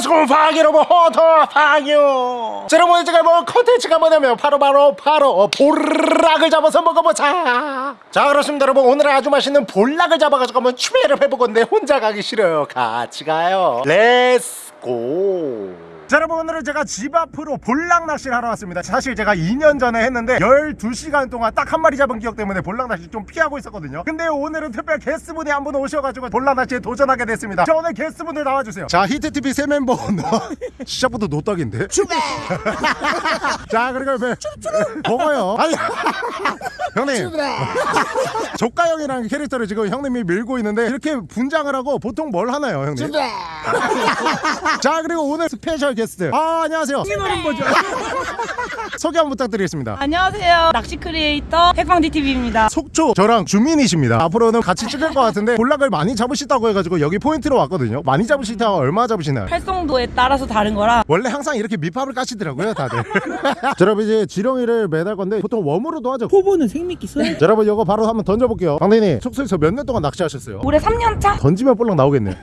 Let's go 호터 파기요 자 여러분 제가 뭐 컨텐츠가 뭐냐면 바로 바로 바로 볼락을 잡아서 먹어보자. 자 그렇습니다 여러분. 오늘은 아주 맛있는 볼락을 잡아가지고 한번 추배를 해볼 건데 혼자 가기 싫어요. 같이 가요. Let's go 자 여러분 오늘은 제가 집 앞으로 볼락 낚시를 하러 왔습니다. 사실 제가 2년 전에 했는데 12시간 동안 딱 한 마리 잡은 기억 때문에 볼락 낚시 좀 피하고 있었거든요. 근데 오늘은 특별 게스트분이 한 분 오셔가지고 볼락 낚시에 도전하게 됐습니다. 자 오늘 게스트분들 나와주세요. 자 히트TV 새 멤버 시작부터 노딱인데? 자 그리고 왜 먹어요. 아니 형님. 조카 형이라는 캐릭터를 지금 형님이 밀고 있는데 이렇게 분장을 하고 보통 뭘 하나요 형님? 자 그리고 오늘 스페셜 게스트 아 안녕하세요 이거는 뭐죠? 소개 한번 부탁드리겠습니다 안녕하세요. 낚시 크리에이터 핵방디 TV입니다. 속초 저랑 주민이십니다 앞으로는 같이 찍을 것 같은데 볼락을 많이 잡으시다고 해가지고 여기 포인트로 왔거든요 많이 잡으시다 얼마 잡으시나요? 활성도에 따라서 다른 거라 원래 항상 이렇게 밑밥을 까시더라고요 다들 자 여러분 이제 지렁이를 매달 건데 보통 worm으로도 하죠 초보는 생미끼 써야 자, 여러분 이거 바로 한번 던져볼게요 방대님 속초에서 몇 년 동안 낚시하셨어요? 올해 3년 차? 던지면 볼락 나오겠네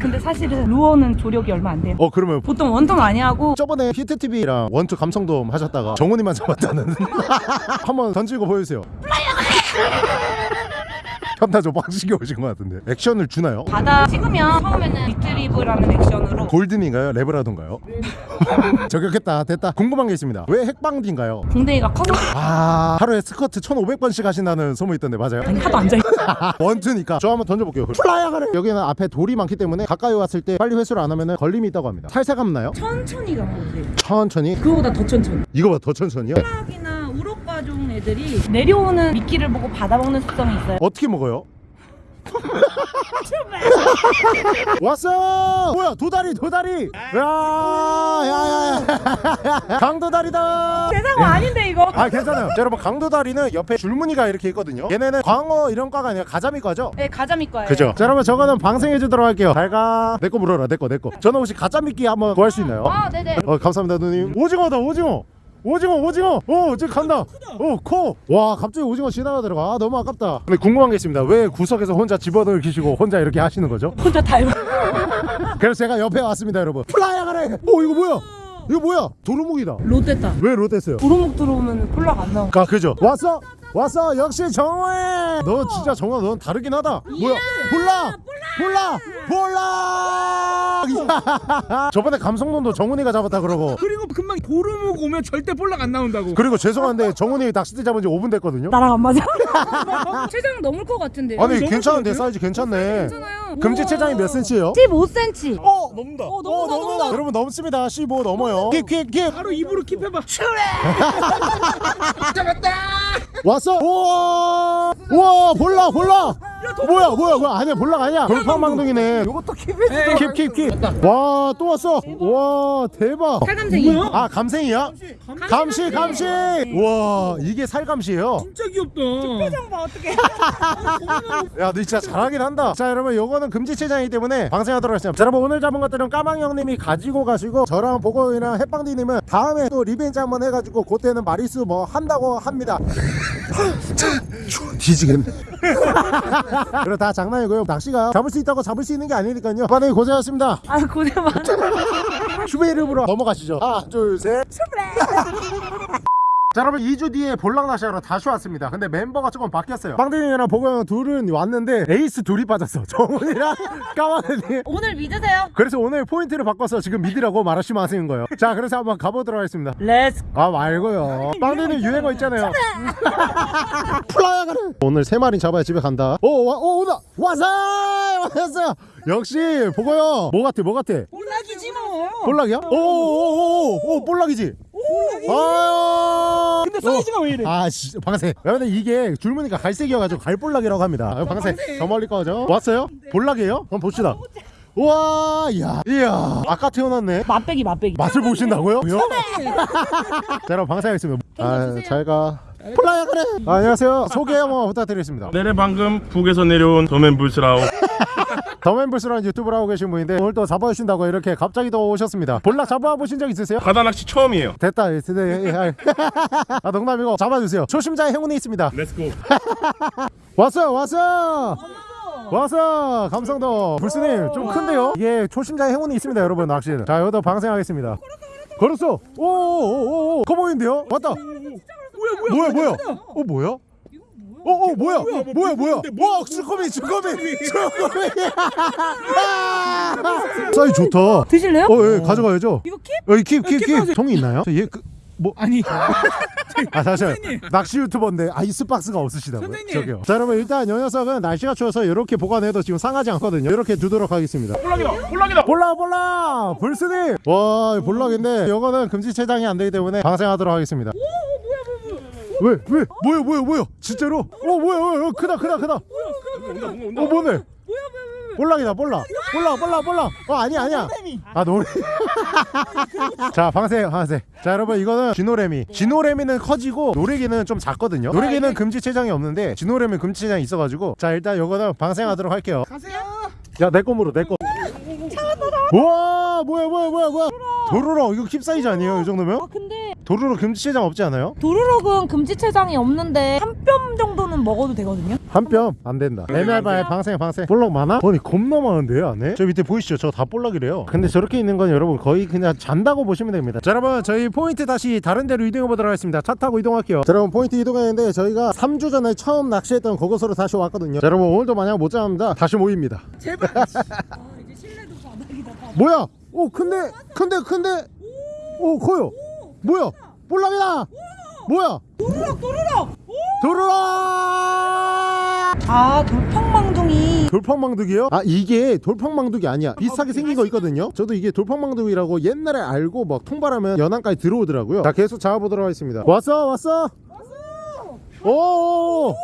근데 사실은 루어는 조력이 얼마 안 돼요. 어 그러면 보통 원통 많이 하고 저번에 히트TV랑 원투 감성돔 하셨다가 정훈이만 잡았다는. 한번 던지고 보여주세요 현타 좀 빡시게 오신 것 같은데 액션을 주나요? 바다 찍으면 처음에는 리트리브라는 액션으로 골든인가요? 레브라도인가요? 저격했다 됐다 궁금한 게 있습니다 왜 핵방디인가요? 공대기가 커서 아 하루에 스커트 1500번씩 하신다는 소문 있던데 맞아요? 아니 하도 앉아있어. 원투니까 저 한번 던져볼게요 플라이어 가래 여기는 앞에 돌이 많기 때문에 가까이 왔을 때 빨리 회수를 안 하면 걸림이 있다고 합니다 살살 감나요? 천천히 가면 돼. 천천히 그거보다 더 천천히. 이거 봐 더 천천히요? 수락이 나 우럭가종 애들이 내려오는 미끼를 보고 받아먹는 특성이 있어요. 어떻게 먹어요? 왔어! 뭐야 도다리 도다리! 야야야야 강도다리다! 세상 아닌데 이거. 아 괜찮아요 자, 여러분 강도다리는 옆에 줄무늬가 이렇게 있거든요 얘네는 광어 이런 과가 아니라 가자미과죠? 네 가자미 거예요. 그죠? 자 여러분 저거는 방생해 주도록 할게요 잘가 내 거 물어라 내 거 내거 저는 혹시 가짜미끼 한번 구할 수 있나요? 아 네네. 어 감사합니다 누님 오징어다 오징어 오징어 오징어! 오 지금 간다! 오코와 갑자기 오징어 지나가더라고 아 너무 아깝다. 근데 궁금한 게 있습니다. 왜 구석에서 혼자 집어넣을 기시고 혼자 이렇게 하시는 거죠? 혼자 다 해봐. 그래서 제가 옆에 왔습니다 여러분. 플라이어 가래 오 이거 뭐야? 이거 뭐야? 도루묵이다. 롯데다. 왜 롯데어요? 도루묵 들어오면 콜라가 안 나와. 아 그죠. 왔어? 왔어? 역시 정호해 너 진짜 정호 넌 다르긴 하다. 뭐야? 볼락 볼락 볼 락 저번에 감성론도 정훈이가 잡았다 그러고 그리고 금방 도루묵 오면 절대 볼락 안 나온다고 그리고 죄송한데 정훈이 낚싯대 잡은 지 5분 됐거든요 나랑 안 맞아. 최장 넘을 것 같은데. 아니 괜찮은데? 사이즈 괜찮네 괜찮아요. 금지 체장이 몇 센치예요? 15cm. 어 넘는다. 어, 넘는다, 넘는다. 여러분 넘습니다. 15 넘어요. 킵킵킵 바로 입으로 킵해봐. 왔어? 우와! 우와 볼락 볼락 뭐야 뭐야 뭐야. 아니야 볼락 아니야. 돌팡망둥이네. 이것도 keep해 keep keep keep 와 또 왔어. 와 대박. 살감생이. 아 감생이야? 감시. 감시 와 이게 살감시예요? 진짜 귀엽다. 봐 어떻게? 야, 너 진짜 잘하긴 한다. 자, 여러분, 요거는 금지체장이기 때문에 방생하도록 하겠습니다. 자, 여러분, 오늘 잡은 것들은 까망 형님이 가지고 가시고, 저랑 보고이랑 햇빵디님은 다음에 또 revenge 한번 해가지고, 그때는 마리수 뭐 한다고 합니다. 뒤지겠네. 그리고 다 장난이고요. 낚시가 잡을 수 있다고 잡을 수 있는 게 아니니까요. 반응이 고생하셨습니다. 아 고생 많아. 슈베 이름으로 넘어가시죠. 하나, 둘, 셋. 자 여러분 2주 뒤에 볼락 낚시하러 다시 왔습니다. 근데 멤버가 조금 바뀌었어요. 빵댕이랑 보고형 둘은 왔는데 에이스 둘이 빠졌어. 정훈이랑 까마귀 오늘 믿으세요. 그래서 오늘 포인트를 바꿔서 지금 믿으라고 말하시면 하시는 거예요. 자 그래서 한번 가보도록 하겠습니다. let's. 아 말고요. 빵댕이는 유행어 있잖아요. 플라야 가래 오늘 세 마리 잡아야 집에 간다. 오, 와, 오 오다. 왔어 왔어 역시 보고요 뭐 같아 뭐 같아? 볼락이지 뭐. 볼락이야? 오오오오 볼락이지 아! 근데 사이즈가 왜 이래? 아 진짜 방세. 여러분들 이게 줄무늬가 갈색이어가지고 갈볼락이라고 합니다. 아, 방세 저 멀리 꺼져. 왔어요? 볼락이에요? 한번 봅시다. 우와 이야. 이야. 아까 태어났네. 맛배기 맛배기. 맛을 보신다고요? 자 여러분 방사하겠습니다. 아 잘가. 플라이어 그래. 아, 안녕하세요. 소개 한번 부탁드리겠습니다. 내래 방금 북에서 내려온 도맨 불스라우 더맨불스라는 유튜브를 하고 계신 분인데 오늘 또 잡아주신다고 이렇게 갑자기 또 오셨습니다. 볼락 잡아보신 적 있으세요? 바다 낚시 처음이에요. 됐다. 예, 예, 예. 아 농담이고 잡아주세요. 초심자의 행운이 있습니다. let's go 왔어요 왔어 왔어 감성도. 불스님 좀 큰데요? 이게 초심자의 행운이 있습니다 여러분 낚시는. 자 여기다 방생하겠습니다. 걸었어. 오오오오 커 보이는데요? 왔다. 뭐야 뭐야? 어 뭐야 어 어 뭐야? 뭐야 뭐야 와 쭈꾸미 쭈꾸미 쭈꾸미. 사이 좋다. 드실래요? 어 예, 가져가야죠. 이거 킵? 여기 킵 킵 킵 통이 있나요? 얘그 뭐. 아니. 아 잠시만 낚시 유튜버인데 아이스박스가 없으시다고요? 선생님. 저기요. 자 여러분 일단 요 녀석은 날씨가 추워서 이렇게 보관해도 지금 상하지 않거든요. 이렇게 두도록 하겠습니다. 볼락이다 볼락이다. 볼락 볼락! 불스님! 와 볼락인데 이거는 금지체장이 안 되기 때문에 방생하도록 하겠습니다 왜? 왜? 뭐야 뭐야 뭐야? 진짜로? 어 뭐야 뭐야 크다 크다 크다. 어 뭐네? 볼락이다 볼락 볼락 볼락 볼락 어 아니야 아니야. 아 노래. 자 방생 방생 자 여러분 이거는 쥐노래미. 쥐노래미는 커지고 노래기는 좀 작거든요. 노래기는 금지 체장이 없는데 쥐노래미 금지 체장이 있어가지고 자 일단 이거는 방생하도록 할게요. 가세요. 야내 거으로 내거 우와 뭐야 뭐야 뭐야 뭐야 도루럭 이거 keep 사이즈 아니에요 이 정도면? 아 근데 도루럭 금지 체장 없지 않아요? 도루럭은 금지체장이 없는데 한 뼘 정도는 먹어도 되거든요. 한 뼘 안 된다 애매할바에 방생 방생 볼락 많아? 아니 겁나 많은데요 안에? 저 밑에 보이시죠 저다 볼락이래요 근데 저렇게 있는 건 여러분 거의 그냥 잔다고 보시면 됩니다 자 여러분 저희 포인트 다시 다른 데로 이동해 보도록 하겠습니다 차 타고 이동할게요 자 여러분 포인트 이동했는데 저희가 3주 전에 처음 낚시했던 그곳으로 다시 왔거든요 자 여러분 오늘도 만약 못 잡는다 다시 모입니다 제발 아 이제 실내도 바닥이다. 바닥. 뭐야 오 큰데 큰데 큰데. 오 커요. 뭐야? 볼락이다 뭐야? 도루럭 도루럭. 도루라 아 돌팡망둥이. 돌팡망두기요? 아 이게 돌팡망두기 아니야. 비슷하게 생긴 거 있거든요. 저도 이게 돌팡망두기라고 옛날에 알고 막 통발하면 연안까지 들어오더라고요. 자 계속 잡아보도록 하겠습니다. 왔어 왔어? 오오 오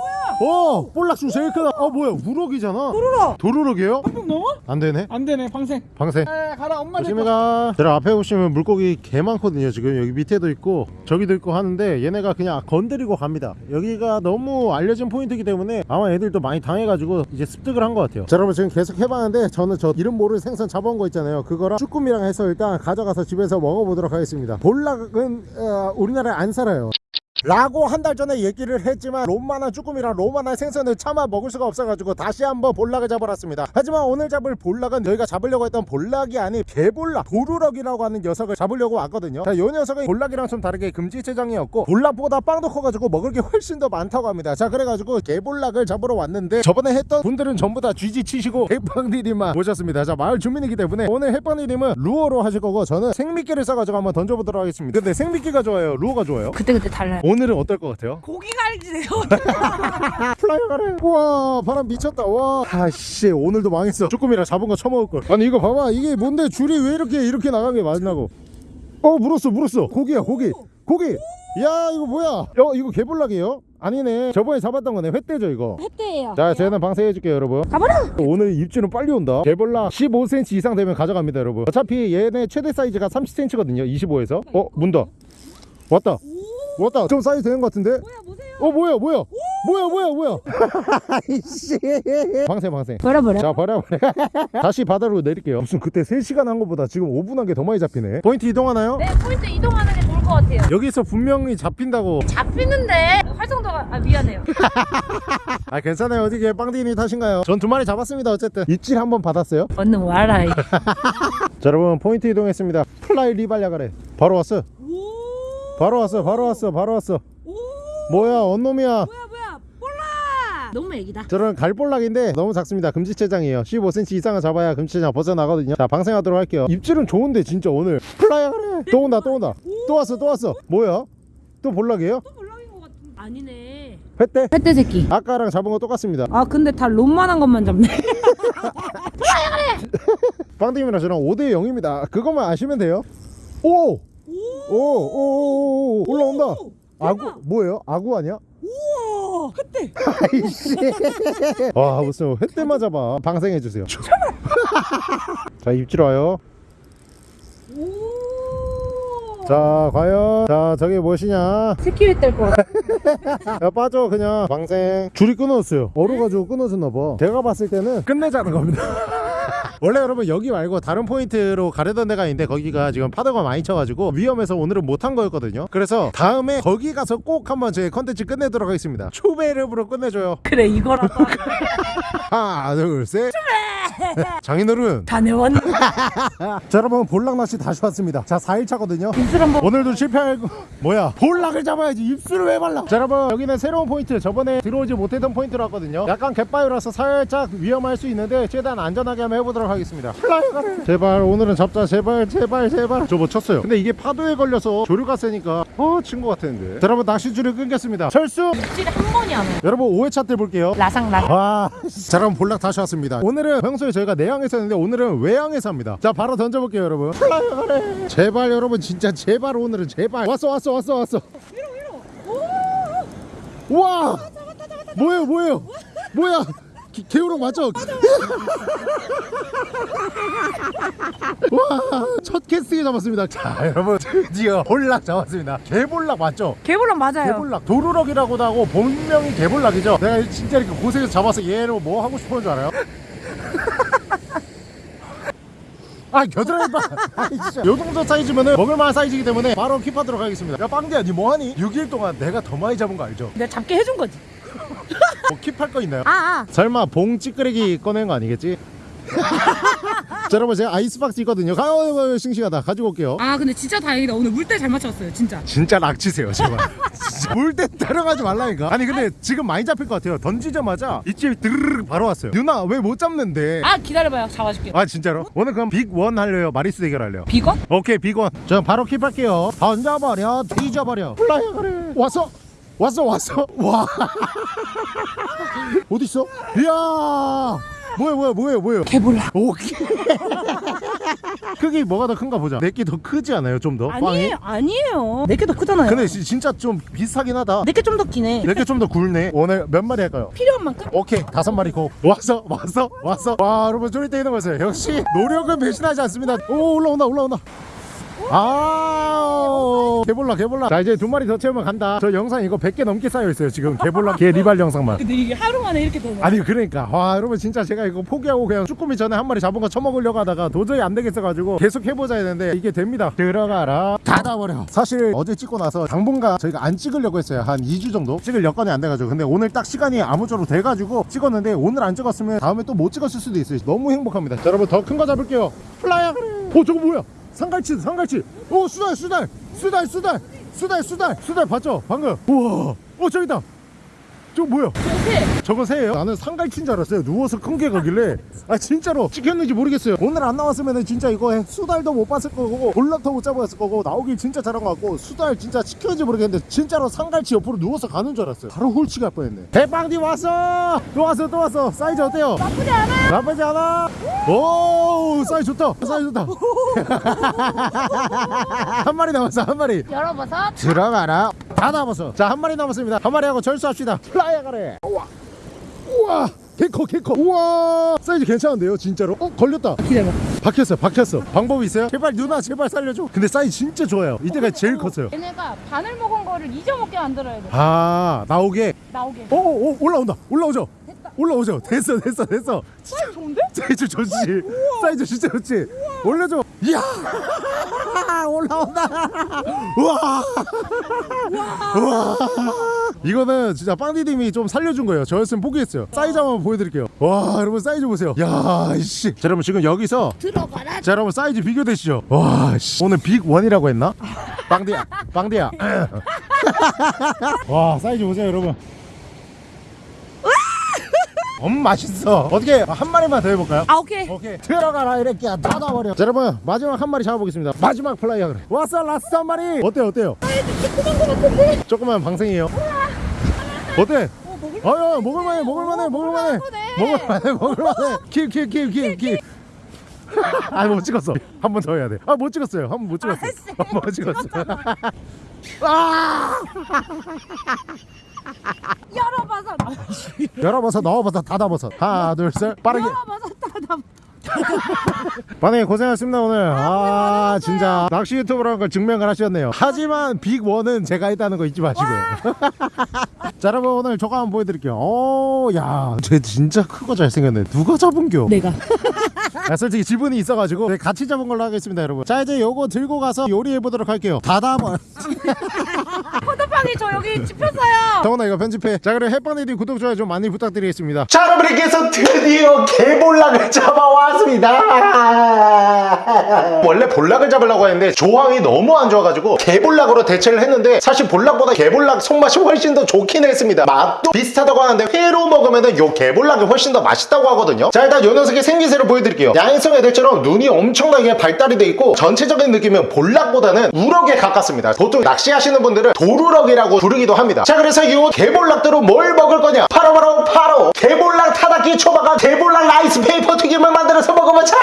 볼락수 제일 크다 어 뭐야 우럭이잖아 도루럭. 도루럭이에요? 한번 넘어? 안 되네 안 되네 방생 방생 에 가라 엄마 조심히 가. 제가 앞에 보시면 물고기 개 많거든요. 지금 여기 밑에도 있고 저기도 있고 하는데 얘네가 그냥 건드리고 갑니다. 여기가 너무 알려진 포인트이기 때문에 아마 애들도 많이 당해가지고 이제 습득을 한 것 같아요. 자 여러분 지금 계속 해봤는데 저는 저 이름 모르는 생선 잡아온 거 있잖아요. 그거랑 쭈꾸미랑 해서 일단 가져가서 집에서 먹어보도록 하겠습니다. 볼락은 어, 우리나라에 안 살아요. 라고 한 달 전에 얘기를 했지만 롬만한 쭈꾸미랑 롬만한 생선을 차마 먹을 수가 없어가지고 다시 한번 볼락을 잡아놨습니다. 하지만 오늘 잡을 볼락은 저희가 잡으려고 했던 볼락이 아닌 개볼락 도루럭이라고 하는 녀석을 잡으려고 왔거든요. 자, 이 녀석은 볼락이랑 좀 다르게 금지체장이었고 볼락보다 빵도 커가지고 먹을 게 훨씬 더 많다고 합니다. 자 그래가지고 개볼락을 잡으러 왔는데 저번에 했던 분들은 전부 다 GG 치시고 해빵디님만 모셨습니다. 자 마을 주민이기 때문에 오늘 해빵디님은 루어로 하실 거고 저는 생미끼를 싸가지고 한번 던져보도록 하겠습니다. 근데 생미끼가 좋아요? 루어가 좋아요? 그때 그때 달라요. 오늘은 어떨 것 같아요? 고기가 알지네요. 플라이어 가래 우와 바람 미쳤다. 와. 아씨 오늘도 망했어. 쭈꾸미랑 잡은 거 처먹을걸. 아니 이거 봐봐. 이게 뭔데? 줄이 왜 이렇게 이렇게 나간 게 맞나고. 어 물었어 물었어. 고기야 고기. 고기. 야 이거 뭐야? 어 이거 개볼락이에요? 아니네. 저번에 잡았던 거네. 횟대죠 이거. 햇대예요. 자 쟤는 방생해 줄게요 여러분. 가봐라. 오늘 입질은 빨리 온다. 개볼락 15cm 이상 되면 가져갑니다 여러분. 어차피 얘네 최대 사이즈가 30cm거든요 25에서. 어 문다. 왔다 왔다 좀 사이즈 되는 것 같은데 뭐야 보세요. 어 뭐야 뭐야 뭐야 뭐야 뭐야 아이씨 방생 방생 버려 버려. 자 버려 버려 다시 바다로 내릴게요 무슨 그때 3시간 한 것보다 지금 5분 한 게 더 많이 잡히네 포인트 이동하나요? 네 포인트 이동하는 게 좋을 것 같아요. 여기서 분명히 잡힌다고 잡히는데 활성도가 아 미안해요. 아 괜찮아요 어디 빵디니 탓인가요? 전 두 마리 잡았습니다 어쨌든 입질 한 번 받았어요 얼른 와라. 이. 자 여러분 포인트 이동했습니다 플라이 리발야가래 바로 왔어 오. 바로 왔어 바로 왔어 바로 왔어 오. 뭐야 언놈이야 뭐야 뭐야 볼락. 너무 애기다. 저런 갈볼락인데 너무 작습니다 금지체장이에요 15cm 이상을 잡아야 금지체장 벗어나거든요 자 방생하도록 할게요 입질은 좋은데 진짜 오늘 플라이어 가래 또 온다 또 온다 또 왔어 또 왔어 뭐야 또 볼락이에요? 또 볼락인 것 같은. 아니네. 횟대? 햇대 새끼. 아까랑 잡은 거 똑같습니다 아 근데 다 롬만한 것만 잡네. 빵님이랑 저랑 5대 0입니다 그것만 아시면 돼요 오! 오! 오! 오! 오! 올라온다 아구 뭐예요? 아구 아니야? 우와 햇대. 아이씨 와 무슨 횟대만 잡아 방생해주세요 자 입질 와요 오. 자 과연 자 저게 무엇이냐 것 같아. 야 빠져 그냥 방생 줄이 끊어졌어요 얼어가지고 끊어졌나봐 제가 봤을 때는 끝내자는 겁니다 원래 여러분 여기 말고 다른 포인트로 가려던 데가 있는데 거기가 지금 파도가 많이 쳐가지고 위험해서 오늘은 못한 거였거든요. 그래서 다음에 거기 가서 꼭 한번 제 컨텐츠 끝내도록 하겠습니다. 초베르브로 끝내줘요. 그래 이거라도 하나 둘셋 장인어른. 다녀왔네. 자 여러분 볼락 낚시 다시 왔습니다. 자 4일차거든요. 입술 한번 오늘도 실패하고. 뭐야? 볼락을 잡아야지. 입술을 왜 발라? 자 여러분 여기는 새로운 포인트. 저번에 들어오지 못했던 포인트로 왔거든요. 약간 갯바위라서 살짝 위험할 수 있는데 최대한 안전하게 한번 해보도록 하겠습니다. 플라이어가를 제발 오늘은 잡자. 제발 제발 제발. 저 뭐 쳤어요. 근데 이게 파도에 걸려서 조류가 세니까 어친 것 같았는데. 자 여러분 낚시줄을 끊겼습니다. 철수! 입질이 한 번이 안 와요 여러분 5회차 때 볼게요. 라상 라상. 와, 자 그럼 볼락 다시 왔습니다. 오늘은 평소에 저희가 내양에서 했는데 오늘은 외양에서 합니다. 자 바로 던져볼게요, 여러분. 제발 여러분 진짜 제발 오늘은 제발 왔어 왔어 왔어 왔어. 와, 뭐예요 뭐예요 뭐야? 기- 개우럭 맞죠? 와, 첫 캐스팅 잡았습니다. 자, 여러분 드디어 볼락 잡았습니다. 개볼락 맞죠? 개불랑 맞아요 개볼락 도루럭이라고도 하고 본명이 개볼락이죠 내가 진짜 이렇게 고생해서 잡아서 얘로 뭐 하고 싶었는 줄 알아요? 아 겨드랑이 봐 아니 진짜 요 정도 사이즈면은 먹을만한 사이즈이기 때문에 바로 keep하도록 하겠습니다 야 빵대야 니 뭐하니? 6일 동안 내가 더 많이 잡은 거 알죠? 내가 잡게 해준 거지 뭐 keep할 거 있나요? 아 아 설마 봉 찌끄레기 꺼낸 거 아니겠지? 자 여러분 제가 아이스박스 있거든요. 가요 싱싱하다. 가지고 올게요. 아 근데 진짜 다행이다. 오늘 물때 잘 맞췄어요 진짜. 진짜 락치세요 제발. 물때 따라가지 말라니까. 아니 근데 지금 많이 잡힐 것 같아요. 던지자마자 이집이 드르르 바로 왔어요. 누나 왜 못 잡는데? 아 기다려봐요. 잡아줄게요. 아 진짜로? 오늘 그럼 big one 할래요? 마리스 대결 할래요? big one? 오케이 big one. 저 바로 keep할게요. 던져버려 뒤져버려. 플라이어 그래 왔어 왔어 왔어. 와. 어딨어? 이야 뭐야 뭐야 뭐야 뭐야 개불랑 오케이. 크기 뭐가 더 큰가 보자. 내게 더 크지 않아요 좀 더? 아니에요 아니에요. 내게 더 크잖아요. 근데 지- 진짜 좀 비슷하긴 하다. 내게 좀 더 기네. 내게 좀 더 굵네. 오늘 몇 마리 할까요? 필요한 만큼? 오케이 다섯 마리 고. 왔어 왔어 왔어 와 여러분 쫄이 때리는 거였어요. 역시 노력은 배신하지 않습니다. 오 올라온다 올라온다 아 개볼라 개볼라. 자 이제 두 마리 더 채우면 간다. 저 영상 이거 100개 넘게 쌓여있어요 지금. 개볼라 개 리발 영상만. 근데 이게 하루 만에 이렇게 되네. 아니 그러니까. 와 여러분 진짜 제가 이거 포기하고 그냥 쭈꾸미 전에 한 마리 잡은 거 처먹으려고 하다가 도저히 안 되겠어가지고 계속 해보자 했는데 이게 됩니다. 들어가라. 닫아버려. 사실 어제 찍고 나서 당분간 저희가 안 찍으려고 했어요. 한 2주 정도? 찍을 여건이 안 돼가지고. 근데 오늘 딱 시간이 아무쪼록 돼가지고 찍었는데 오늘 안 찍었으면 다음에 또 못 찍었을 수도 있어요. 너무 행복합니다. 자, 여러분 더 큰 거 잡을게요. 플라이어. 오 저거 뭐야 상갈치 상갈치. 오 수달 수달 수달 수달 수달 수달. 수달 봤죠? 방금. 우와. 어 저기다 저거 뭐야? 저거 새예요? 나는 상갈치인 줄 알았어요. 누워서 큰 게 가길래. 아 진짜로. 찍혔는지 모르겠어요. 오늘 안 나왔으면 진짜 이거 수달도 못 봤을 거고 볼락도 못 잡았을 거고 나오길 진짜 잘한 것 같고 수달 진짜 찍혔는지 모르겠는데 진짜로 상갈치 옆으로 누워서 가는 줄 알았어요. 바로 홀치 갈 뻔했네. 대빵디 왔어! 또 왔어 또 왔어. 사이즈 어때요? 나쁘지 않아 나쁘지 않아? 오 사이즈 좋다. 사이즈 좋다. 한 마리 남았어 한 마리. 열어봐서 들어가라 다 남았어. 자 한 마리 남았습니다. 한 마리 하고 절수합시다. 플라이어 가래. 우와. 우와. 개커 개커. 우와. 사이즈 괜찮은데요 진짜로? 어 걸렸다. 기다려봐 박혔어 박혔어. 방법이 있어요? 제발 누나 제발 살려줘. 근데 사이즈 진짜 좋아요. 이때가 제일 컸어요. 얘네가 바늘 먹은 거를 잊어먹게 만들어야 돼. 아 나오게? 나오게. 오오 올라온다. 올라오죠? 올라오죠? 됐어 됐어 됐어. 사이즈 좋은데? 사이즈 좋지. 사이즈 진짜 좋지. 올려줘. 이야 올라온다. 우와. 우와. 이거는 진짜 빵디님이 좀 살려준 거예요. 저였으면 포기했어요. 사이즈 한번 보여드릴게요. 와 여러분 사이즈 보세요. 야 이씨. 자 여러분 지금 여기서 들어가라. 자 여러분 사이즈 비교되시죠. 와 씨. 오늘 big one이라고 했나? 빵디야 빵디야. 와 사이즈 보세요 여러분 엄 맛있어. 어떻게 한 마리만 더 해볼까요? 아 오케이. 오케이. 들어가라 이렇게 닫아버려. 자 여러분 마지막 한 마리 잡아보겠습니다. 마지막 플라이어 그래. 왔어 last 한 마리. 어때요 어때요? 조그만 방생이에요. 어때? 아유 먹을만해 먹을만해 먹을만해. 먹을만해 먹을만해. 킬킬킬킬킬 아못 찍었어. 한 번 더 해야 돼아 못 찍었어요. 한 번 못 찍었어 한번 찍었어 아 열어봐서 열어봐서 넣어봐서 닫아봐서. 하나 둘셋. 빠르게. 열어봐서 따다 반응이 고생하셨습니다 오늘. 아 진짜. 낚시 유튜브라는 걸 증명을 하셨네요. 하지만 빅원은 제가 했다는 거 잊지 마시고요. 자 여러분 오늘 저거 한번 보여드릴게요. 오야쟤 진짜 크고 잘생겼네. 누가 잡은겨? 내가. 아, 솔직히 지분이 있어가지고 네, 같이 잡은 걸로 하겠습니다 여러분. 자 이제 요거 들고 가서 요리해 보도록 할게요. 다담아 포도빵이 저 여기 찝혔어요. 정원아 이거 편집해. 자 그리고 햇반이디 구독 좋아요 좀 많이 부탁드리겠습니다. 자 여러분께서 드디어 개볼락을 잡아왔습니다. 원래 볼락을 잡으려고 했는데 조황이 너무 안 좋아가지고 개볼락으로 대체를 했는데 사실 볼락보다 개볼락 손맛이 훨씬 더 좋긴 했습니다. 맛도 비슷하다고 하는데 회로 먹으면 요 개볼락이 훨씬 더 맛있다고 하거든요. 자 일단 요 녀석의 생김새를 보여드릴게요. 야행성 애들처럼 눈이 엄청나게 발달이 돼 있고 전체적인 느낌은 볼락보다는 우럭에 가깝습니다. 보통 낚시하시는 분들은 돌우럭이라고 부르기도 합니다. 자 그래서 이 개볼락들은 뭘 먹을 거냐? 바로 바로 바로 개볼락 타다끼 초밥과 개볼락 라이스 페이퍼 튀김을 만들어서 먹어보자!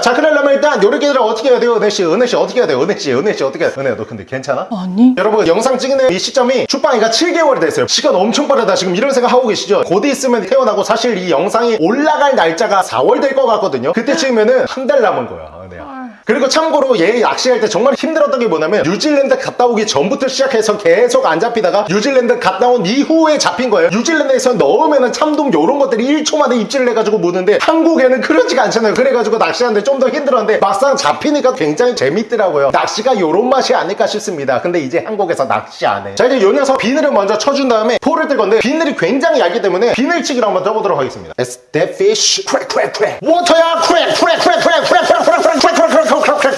자 그러려면 일단 요리기들을 어떻게 해야 돼요? 은혜씨 은혜씨 어떻게 해야 돼요? 은혜씨 은혜씨 어떻게 해야 돼요? 은혜야 너 근데 괜찮아? 아니. 여러분 영상 찍는 이 시점이 축방이가 7개월이 됐어요. 시간 엄청 빠르다. 지금 이런 생각 하고 계시죠? 곧 있으면 태어나고 사실 이 영상이 올라갈 날짜가 4월 될 것 같거든요. 그때 찍으면은 한 달 남은 거야 은혜야 그리고 참고로 얘 낚시할 때 정말 힘들었던 게 뭐냐면 뉴질랜드 갔다 오기 전부터 시작해서 계속 안 잡히다가 뉴질랜드 갔다 온 이후에 잡힌 거예요. 뉴질랜드에서 넣으면은 참돔 요런 것들이 1초 만에 입질을 해가지고 무는데 한국에는 그러지가 않잖아요. 그래가지고 낚시하는데 좀 더 힘들었는데 막상 잡히니까 굉장히 재밌더라고요. 낚시가 요런 맛이 아닐까 싶습니다. 근데 이제 한국에서 낚시 안해. 자 이제 요 녀석 비늘을 먼저 쳐준 다음에 포를 뜰 건데 비늘이 굉장히 얇기 때문에 비늘치기를 한번 떠보도록 하겠습니다. It's that fish. Crack crack crack. 워터야 crack crack crack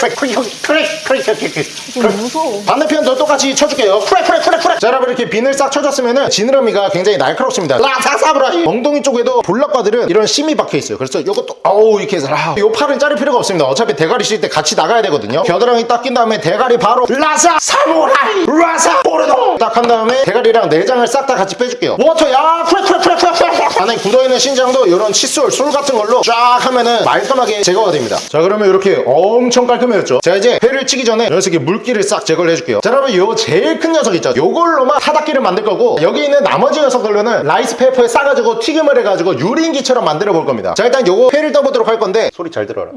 크랙 크랙 크랙 크랙 크랙 크랙 반대편도 똑같이 쳐줄게요. 크랙 크랙 크랙 크랙 자 여러분 이렇게 비늘 싹 쳐줬으면 지느러미가 굉장히 날카롭습니다. 라사사브라이. 엉덩이 쪽에도 볼락과들은 이런 심이 박혀있어요. 그래서 요것도 어우 이렇게 해서 아, 요 팔은 자를 필요가 없습니다. 어차피 대가리 쉴 때 같이 나가야 되거든요. 겨드랑이 닦인 다음에 대가리 바로 라사 사무라이. 라사 보르도 딱 한 다음에 대가리랑 내장을 싹 다 같이 빼줄게요. 워터 야 크랙 크랙 크랙 크랙 크랙 안에 굳어있는 신장도 이런 칫솔 솔 같은 걸로 쫙 하면은 말끔하게 제거가 됩니다. 자 그러면 이렇게 엄청 깔끔 해졌죠. 자 이제 회를 치기 전에 이 녀석이 물기를 싹 제거를 해줄게요. 자 여러분 요 제일 큰 녀석 있죠. 요걸로만 타닥기를 만들 거고 여기 있는 나머지 녀석들로는 라이스 페이퍼에 싸가지고 튀김을 해가지고 유린기처럼 만들어 볼 겁니다. 자 일단 요거 회를 떠보도록 할 건데 소리 잘 들어라.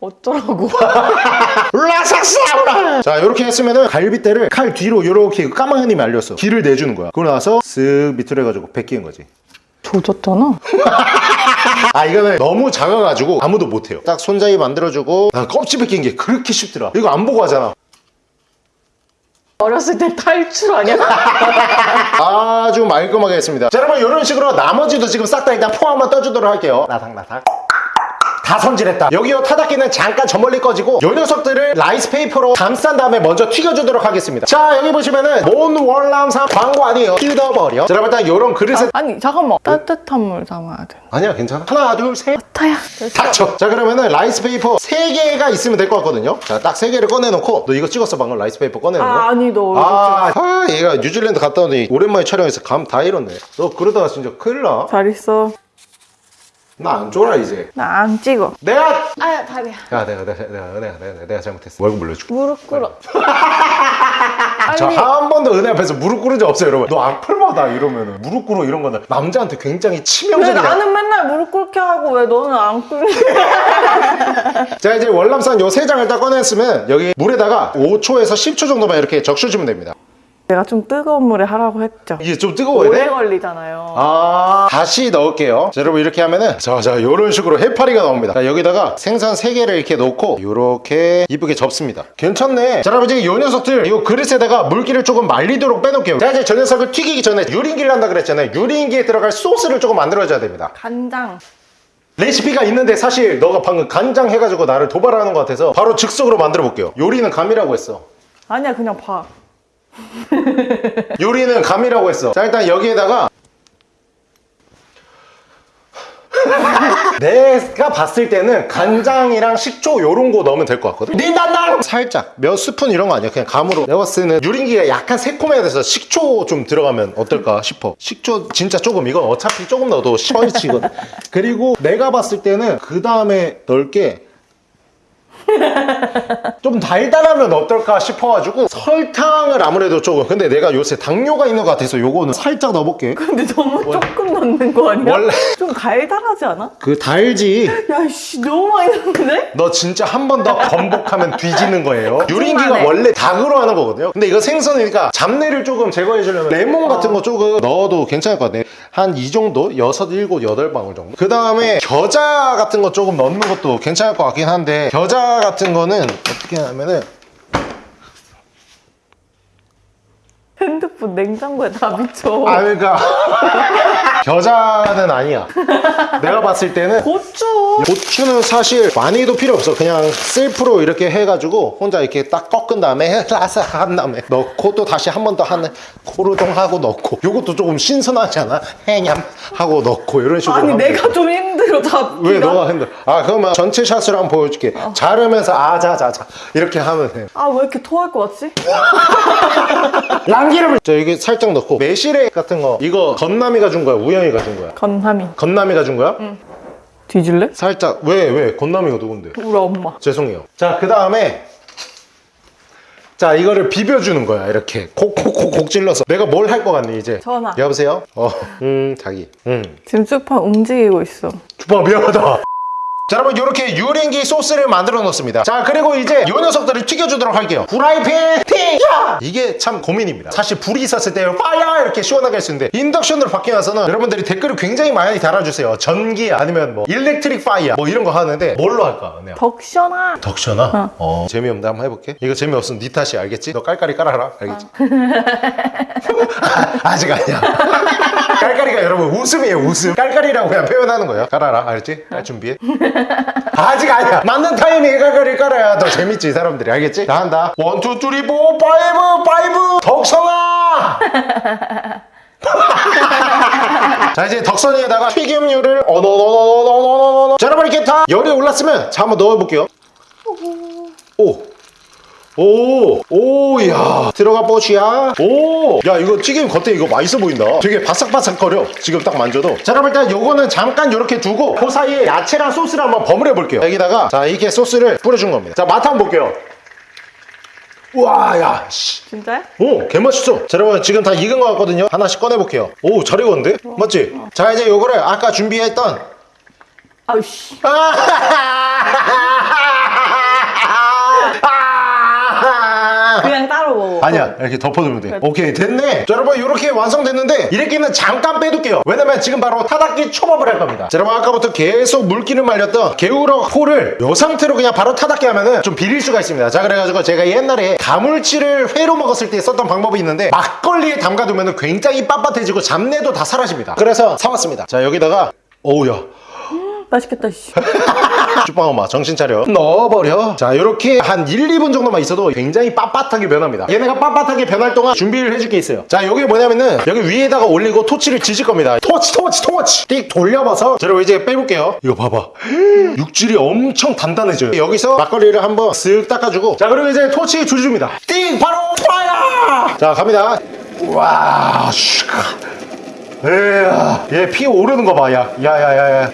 어쩌라고. 라삭사브라! 자 이렇게 했으면은 갈비대를 칼 뒤로 이렇게 까만 흔히 말렸어 길을 내주는 거야. 그러고 나서 쓱 밑으로 해가지고 베끼는 거지 조졌잖아. 아 이거는 너무 작아가지고 아무도 못해요. 딱 손잡이 만들어주고 나 껍질 벗긴 게 그렇게 쉽더라. 이거 안 보고 하잖아. 어렸을 때 탈출 아니야? 아주 말끔하게 했습니다. 자 여러분 이런 식으로 나머지도 지금 싹 다 일단 포 한번 떠주도록 할게요. 나삭나삭 다 손질했다. 여기요 타다끼는 잠깐 저 멀리 꺼지고 요 녀석들을 라이스 페이퍼로 감싼 다음에 먼저 튀겨주도록 하겠습니다. 자 여기 보시면은 몬 월남산 광고 아니에요. 뜯어버려. 자 여러분 일단 요런 그릇에 아 니 잠깐만. 따뜻한 물 담아야 돼. 아니야 괜찮아. 하나 둘셋. 타야? 닥쳐. 자 그러면은 라이스 페이퍼 3개가 있으면 될 것 같거든요. 자 딱 3개를 꺼내놓고 너 이거 찍었어 방금 라이스 페이퍼 꺼내는 거? 아 아니 너 아, 아, 얘가 뉴질랜드 갔다 오더니 오랜만에 촬영해서 감 다 잃었네. 너 그러다가 진짜 큰일 나. 잘 있어 나안 쫄아 이제. 나 안 찍어. 내가 아야 다리야. 야 내가 내가 내가 내가 내가, 내가 잘못했어. 월급 물려줄게. 무릎 꿇어. 저 빨리 한 번도 은혜 앞에서 무릎 꿇은 적 없어요 여러분. 너 악플마다 이러면은. 무릎 꿇어 이런 거는 남자한테 굉장히 왜 치명적이야 나는 맨날 무릎 꿇게 하고 왜 너는 안 꿇니? 자 이제 월남산 요 세 장을 딱 꺼냈으면 여기 물에다가 5초에서 10초 정도만 이렇게 적셔주면 됩니다 내가 좀 뜨거운 물에 하라고 했죠. 이게 좀 뜨거워야 오래 돼? 걸리잖아요. 아 다시 넣을게요. 자 여러분 이렇게 하면은 자자 요런 식으로 해파리가 나옵니다. 자 여기다가 생선 3개를 이렇게 넣고 요렇게 이쁘게 접습니다. 괜찮네. 자 여러분 이제 요 녀석들 요 그릇에다가 물기를 조금 말리도록 빼놓을게요. 자 이제 저 녀석을 튀기기 전에 유린기를 한다 그랬잖아요. 유린기에 들어갈 소스를 조금 만들어줘야 됩니다. 간장. 레시피가 있는데 사실 너가 방금 간장 해가지고 나를 도발하는 것 같아서 바로 즉석으로 만들어 볼게요. 요리는 감이라고 했어. 아니야 그냥 봐 요리는 감이라고 했어. 자 일단 여기에다가 내가 봤을 때는 간장이랑 식초 요런 거 넣으면 될 것 같거든? 니단당 살짝. 몇 스푼 이런 거 아니야? 그냥 감으로. 내가 봤을 때는 유린기가 약간 새콤해야 돼서 식초 좀 들어가면 어떨까 싶어. 식초 진짜 조금 이건 어차피 조금 넣어도 슈퍼리치거든. 그리고 내가 봤을 때는 그 다음에 넣을 게 좀 달달하면 어떨까 싶어가지고 설탕을 아무래도 조금 근데 내가 요새 당뇨가 있는 것 같아서 요거는 살짝 넣어볼게 근데 너무 조금 넣는 거 아니야? 원래- 좀 달달하지 않아? 그 달지 야씨 너무 많이 넣는데? 너 진짜 한 번 더 번복하면 뒤지는 거예요 유린기가. 원래 닭으로 하는 거거든요 근데 이거 생선이니까 잡내를 조금 제거해 주려면 레몬 같은 거 조금 넣어도 괜찮을 것 같네 한이 정도? 여섯, 일곱, 여덟 방울 정도 그 다음에 겨자 같은 거 조금 넣는 것도 괜찮을 것 같긴 한데 겨자 같은 거는 어떻게 하면은 핸드폰 냉장고에 다 비쳐. 아 그러니까 겨자는 아니야 내가 봤을 때는 고추. 고추는 사실 많이도 필요 없어 그냥 셀프로 이렇게 해가지고 혼자 이렇게 딱 꺾은 다음에 라삭 한 다음에 넣고 또 다시 한 번 더 하는 코르동 하고 넣고 요것도 조금 신선하지 않아? 해냠 하고 넣고 이런 식으로 아니 내가 돼. 좀힘 들어 잡기가. 왜 너가 힘들어 아 그러면 전체 샷으로 한번 보여줄게 자르면서 아자자자 이렇게 하면 돼 아왜 이렇게 토할 것 같지? 랑기름을 저 이게 살짝 넣고 매실액 같은 거 이거 건남이가 준 거야 우영이가 준 거야 건함이. 건남이가 준 거야? 뒤질래? 살짝 왜 왜 건남이가 누군데? 우리 엄마. 죄송해요. 자, 그 다음에 자, 이거를 비벼주는 거야. 이렇게 콕콕콕콕 찔러서. 내가 뭘 할 것 같니, 이제? 전화. 여보세요? 어, 음, 자기. 음. 지금 쭈빵 움직이고 있어. 쭈빵 미안하다. 자, 여러분 이렇게 유린기 소스를 만들어 놓습니다. 자, 그리고 이제 요 녀석들을 튀겨주도록 할게요. 후라이팬 튀겨! 이게 참 고민입니다. 사실 불이 있었을 때 fire 이렇게 시원하게 할 수 있는데 인덕션으로 바뀌고 나서는 여러분들이 댓글을 굉장히 많이 달아주세요. 전기 아니면 뭐 electric fire 뭐 이런 거 하는데 뭘로 할까? 네. 덕션아. 덕션아? 어. 재미없는데 한번 해볼게. 이거 재미없으면 네 탓이 알겠지? 너 깔깔이 깔아라. 알겠지? 아, 아직 아니야. 깔깔이가 여러분 웃음이에요, 웃음. 깔깔이라고 그냥 표현하는 거예요. 깔아라. 알겠지? 깔 준비해. 아직 아니야. 맞는 타이밍에 깔깔이 깔아야 더 재밌지, 사람들이. 알겠지? 자, 한다. One, two, three, four, five, five. 덕션아! 자 이제 덕션이에다가 튀김류를 어너너너너너너너 자 여러분 이렇게 다 열이 올랐으면 자 한번 넣어볼게요 오 오, 오, 야, 들어가 뽀시야. 오, 야, 이거 튀김 겉에 이거 맛있어 보인다. 되게 바삭바삭거려. 지금 딱 만져도. 자, 그럼 일단 요거는 잠깐 이렇게 두고 그 사이에 야채랑 소스를 한번 버무려 볼게요. 여기다가 자, 이렇게 소스를 뿌려준 겁니다. 자, 맛 한번 볼게요. 우와, 야, 씨. 진짜야? 오, 개맛있어. 자, 여러분, 지금 다 익은 것 같거든요. 하나씩 꺼내볼게요. 오, 잘 익었는데? 맞지? 자, 이제 요거를 아까 준비했던. 아우씨. 그냥 따로 먹 어. 아니야, 이렇게 덮어두면 돼. 오케이, 됐네. 자, 여러분, 이렇게 완성됐는데, 이렇게는 잠깐 빼둘게요. 왜냐면 지금 바로 타닥기 초밥을 할 겁니다. 자, 여러분, 아까부터 계속 물기를 말렸던 게우러 포를 이 상태로 그냥 바로 타닥기 하면은 좀 비릴 수가 있습니다. 자, 그래가지고 제가 옛날에 가물치를 회로 먹었을 때 썼던 방법이 있는데, 막걸리에 담가두면은 굉장히 빳빳해지고 잡내도 다 사라집니다. 그래서 사왔습니다. 자, 여기다가, 오우야. 맛있겠다. 씨. 쭈빵 엄마 정신 차려. 넣어버려. 자 이렇게 한 1, 2분 정도만 있어도 굉장히 빳빳하게 변합니다. 얘네가 빳빳하게 변할 동안 준비를 해줄 게 있어요. 자 여기 뭐냐면은 여기 위에다가 올리고 토치를 지질 겁니다. 토치 토치 토치! 띡 돌려봐서 자 여러분 이제 빼볼게요. 이거 봐봐. 육질이 엄청 단단해져요. 여기서 막걸리를 한번 쓱 닦아주고. 자 그리고 이제 토치 줄줍니다. 띡! 바로 fire! 자 갑니다. 와 슈. 에야 얘 피어오르는 거 봐 야. 야야야야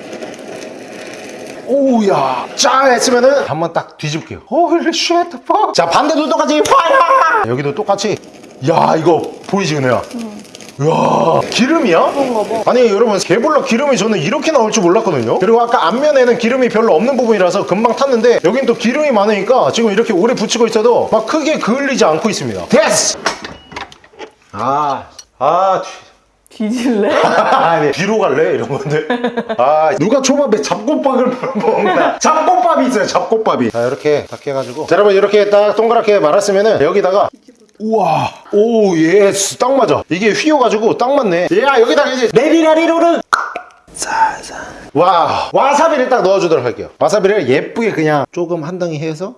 오우야. 짜 했으면은 한번 딱 뒤집게요. Holy shit 자 반대도 똑같이 fire 여기도 똑같이. 야 이거 보이지 은혜야? 이야 기름이야? 아니 여러분 개불러 기름이 저는 이렇게 나올 줄 몰랐거든요. 그리고 아까 앞면에는 기름이 별로 없는 부분이라서 금방 탔는데 여긴 또 기름이 많으니까 지금 이렇게 오래 붙이고 있어도 막 크게 그을리지 않고 있습니다. 됐어! 아 아 뒤질래? 아니 뒤로 갈래? 이런 건데? 아 누가 초밥에 잡곡밥을 먹나? 잡곡밥이 있어요 잡곡밥이. 자 이렇게 딱 해가지고. 자 여러분 이렇게 딱 동그랗게 말았으면은 여기다가 우와 oh yes 딱 맞아. 이게 휘어가지고 딱 맞네. 야 여기다가 이제 레리라리로는 와 와사비를 딱 넣어주도록 할게요. 와사비를 예쁘게 그냥 조금 한 덩이 해서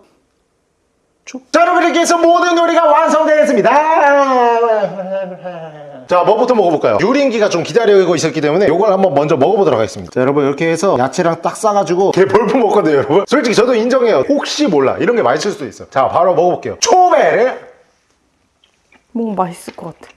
쭉. 자 여러분 이렇게 해서 모든 요리가 완성되었습니다 자 뭐부터 먹어볼까요? 유린기가 좀 기다리고 있었기 때문에 이걸 한번 먼저 먹어보도록 하겠습니다. 자 여러분 이렇게 해서 야채랑 딱 싸가지고 개볼락 먹거든요 여러분. 솔직히 저도 인정해요. 혹시 몰라. 이런 게 맛있을 수도 있어. 자 바로 먹어볼게요. 초배를 뭔가 맛있을 것 같아.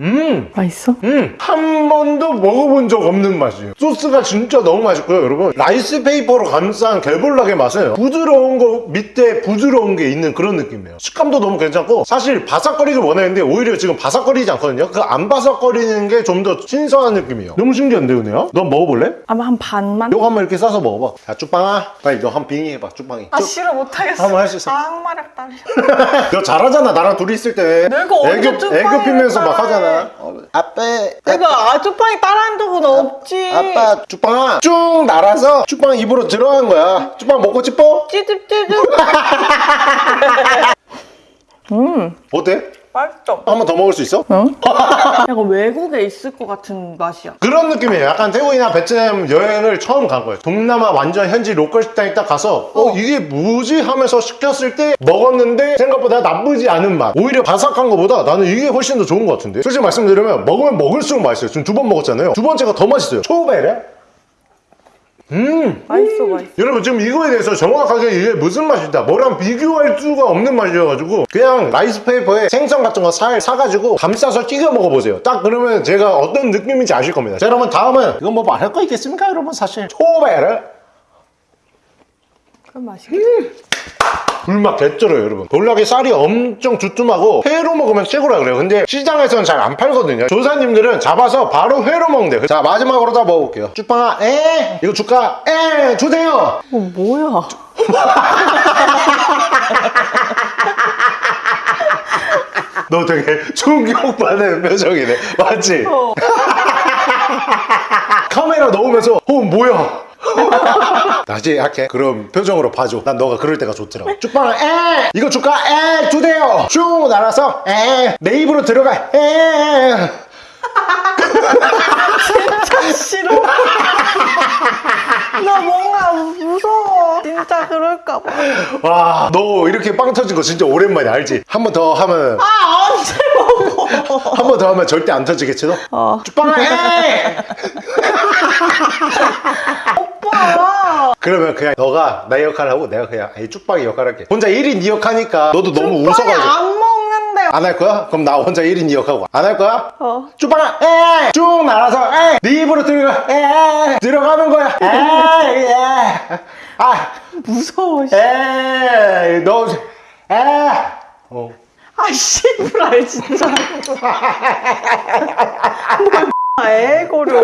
음 맛있어? 음, 한 번도 먹어본 적 없는 맛이에요. 소스가 진짜 너무 맛있고요, 여러분. 라이스 페이퍼로 감싼 개볼락의 맛은 부드러운 거 밑에 부드러운 게 있는 그런 느낌이에요. 식감도 너무 괜찮고 사실 바삭거리길 원했는데 오히려 지금 바삭거리지 않거든요. 그 안 바삭거리는 게 좀 더 신선한 느낌이에요. 너무 신기한데, 은혜야? 너 먹어볼래? 아마 한 반만? 요거 한번 이렇게 싸서 먹어봐. 야, 쭈빵아. 빨리 너 한 빙의 해봐, 쭈빵이. 아 싫어 못하겠어 한번 할 수 있어. 악마력 딸려 너 잘하잖아, 나랑 둘이 있을 때. 내가 애교, 애교 피면서 막. 하잖아. 어, 아빠, 내가 아쭈빵이 따라한 적은 없지. 아빠 쭈빵아 쭉 날아서 쭈빵 입으로 들어간 거야. 쭈빵 먹고 싶어? 찌집찌집 음. 어때? 맛있어 한 번 더 먹을 수 있어? 어? 약간 외국에 있을 것 같은 맛이야. 그런 느낌이에요. 약간 태국이나 베트남 여행을 처음 간 거예요. 동남아 완전 현지 local 식당에 딱 가서 어. 이게 뭐지? 하면서 시켰을 때 먹었는데 생각보다 나쁘지 않은 맛. 오히려 바삭한 것보다 나는 이게 훨씬 더 좋은 것 같은데. 솔직히 말씀드리면 먹으면 먹을수록 맛있어요. 지금 두 번 먹었잖아요. 두 번째가 더 맛있어요. 초베레 음. 맛있어 맛있어. 여러분 지금 이거에 대해서 정확하게 이게 무슨 맛이다. 뭐랑 비교할 수가 없는 맛이어가지고 그냥 라이스페이퍼에 생선 같은 거 살 사가지고 감싸서 튀겨 먹어보세요. 딱 그러면 제가 어떤 느낌인지 아실 겁니다. 자 여러분 다음은 이건 뭐 말할 거 있겠습니까 여러분? 사실 초베르 그럼 맛있겠다 불맛 개쩔어요 여러분. 볼락이 쌀이 엄청 두툼하고 회로 먹으면 최고라 그래요. 근데 시장에서는 잘 안 팔거든요. 조사님들은 잡아서 바로 회로 먹는데. 자 마지막으로 다 먹어볼게요. 쭈빵아 에? 이거 줄까? 에? 주세요! 어 뭐야? 너 되게 충격받는 표정이네. 맞지? 어. 카메라 넣으면서 어 뭐야 다시 할게. 그럼 표정으로 봐줘. 난 너가 그럴 때가 좋더라고. 쭉빵아 에! 이거 줄까? 에! 주세요. 쭉 날아서 에 내 입으로 들어가. 에! 싫어 나 뭔가 무서워. 진짜 그럴까봐. 와, 너 이렇게 빵 터진 거 진짜 오랜만이야, 알지? 한 번 더 하면, 아 언제 먹어? 한 번 더 하면 절대 안 터지겠지, 너? 어. 쭉빵아, 에! 그러면 그냥 너가 나 역할 하고 내가 그냥 이 쭉빵이 역할 할게. 혼자 1인 2역 하니까 너도 너무 웃어가지고. 안 먹는데 안 할 거야? 그럼 나 혼자 1인 2역 하고. 안 할 거야? 어. 쭉빵아, 에! 쭉 날아서, 에! 네 입으로 들어가, 에! 들어가는 거야, 에! 에! 아, 무서워 씨. 에! 너, 에! 어. 아 씨부랄 진짜 뭘 애고려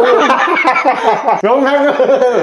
영상은